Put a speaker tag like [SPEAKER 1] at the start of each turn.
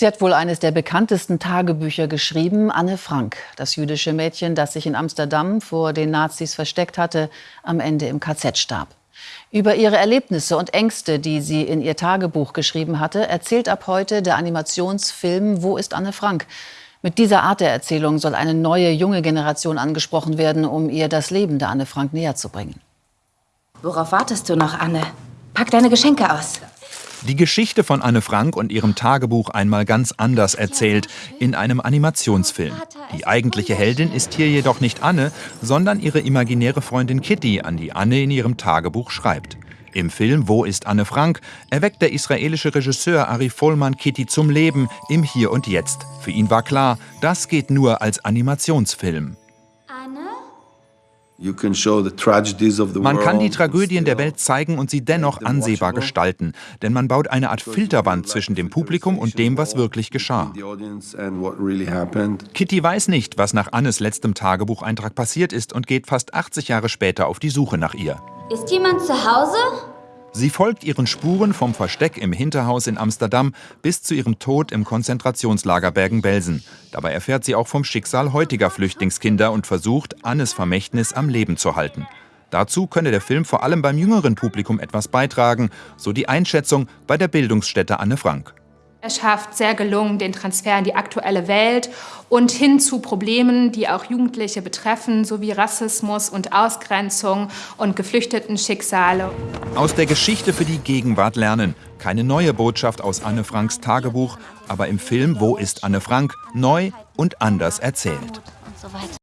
[SPEAKER 1] Sie hat wohl eines der bekanntesten Tagebücher geschrieben, Anne Frank, das jüdische Mädchen, das sich in Amsterdam vor den Nazis versteckt hatte, am Ende im KZ starb. Über ihre Erlebnisse und Ängste, die sie in ihr Tagebuch geschrieben hatte, erzählt ab heute der Animationsfilm Wo ist Anne Frank? Mit dieser Art der Erzählung soll eine neue, junge Generation angesprochen werden, um ihr das Leben der Anne Frank näher zu bringen.
[SPEAKER 2] Worauf wartest du noch, Anne? Pack deine Geschenke aus.
[SPEAKER 3] Die Geschichte von Anne Frank und ihrem Tagebuch einmal ganz anders erzählt, in einem Animationsfilm. Die eigentliche Heldin ist hier jedoch nicht Anne, sondern ihre imaginäre Freundin Kitty, an die Anne in ihrem Tagebuch schreibt. Im Film Wo ist Anne Frank erweckt der israelische Regisseur Ari Vollmann Kitty zum Leben im Hier und Jetzt. Für ihn war klar, das geht nur als Animationsfilm. Man kann die Tragödien der Welt zeigen und sie dennoch ansehbar gestalten, denn man baut eine Art Filterwand zwischen dem Publikum und dem, was wirklich geschah. Kitty weiß nicht, was nach Annes letztem Tagebucheintrag passiert ist und geht fast 80 Jahre später auf die Suche nach ihr.
[SPEAKER 4] Ist jemand zu Hause?
[SPEAKER 3] Sie folgt ihren Spuren vom Versteck im Hinterhaus in Amsterdam bis zu ihrem Tod im Konzentrationslager Bergen-Belsen. Dabei erfährt sie auch vom Schicksal heutiger Flüchtlingskinder und versucht, Annes Vermächtnis am Leben zu halten. Dazu könne der Film vor allem beim jüngeren Publikum etwas beitragen, so die Einschätzung bei der Bildungsstätte Anne Frank.
[SPEAKER 5] Schafft sehr gelungen den Transfer in die aktuelle Welt und hin zu Problemen, die auch Jugendliche betreffen, sowie Rassismus und Ausgrenzung und Geflüchtetenschicksale.
[SPEAKER 3] Aus der Geschichte für die Gegenwart lernen. Keine neue Botschaft aus Anne Franks Tagebuch, aber im Film Wo ist Anne Frank neu und anders erzählt.
[SPEAKER 4] Und so weiter.